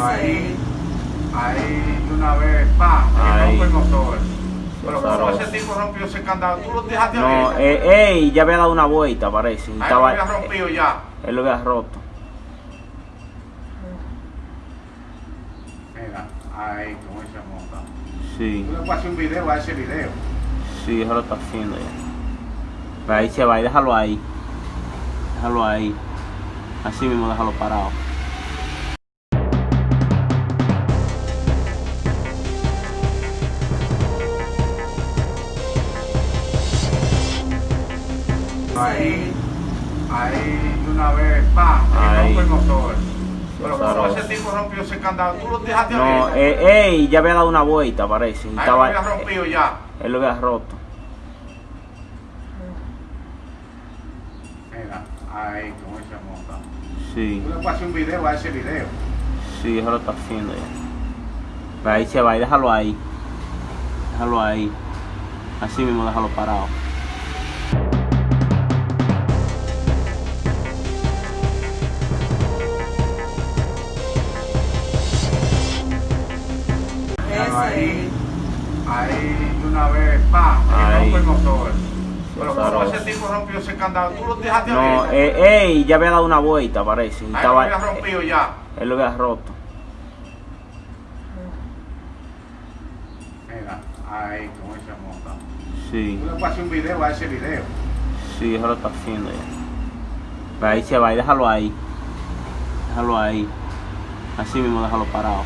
Pero ahí, ahí de una vez, pa, y Ahí. rompe el motor. Pero como ese tipo rompió ese candado, tú lo dejaste No, eh, ey, ya había dado una vuelta, parece. Ahí lo había rompido ya. él lo había roto. Mira, ahí, como se monta. Sí, Tú le hacer un video a ese video. sí, eso lo está haciendo ya. Pero ahí se va y déjalo ahí. Déjalo ahí. Así mismo déjalo parado. Ahí, ahí de una vez, pa, y Ahí. rompe el motor. Pero como ese tipo rompió ese candado, tú lo dejaste No, abierto. eh, ey, ya había dado una vuelta, parece. Ahí lo Estaba, había rompido ya. él lo había roto. Mira, ahí, como se monta. Sí, Tú le hacer un video a ese video. sí, eso lo está haciendo ya. Pero ahí se va y déjalo ahí. Déjalo ahí. Así mismo déjalo parado. Míralo ahí, ahí de una vez, pa, y Ahí. rompe el motor. Pero como ese tipo rompió ese candado, tú lo dejaste No, abierto. eh, ey, ya había dado una vuelta, parece. Ahí lo Estaba, había rompido ya. él lo había roto. Mira, ahí, como se monta. Sí, Tú le puedes hacer un video a ese video. sí, eso lo está haciendo ya. Pero ahí se va y déjalo ahí. Déjalo ahí. Así mismo déjalo parado.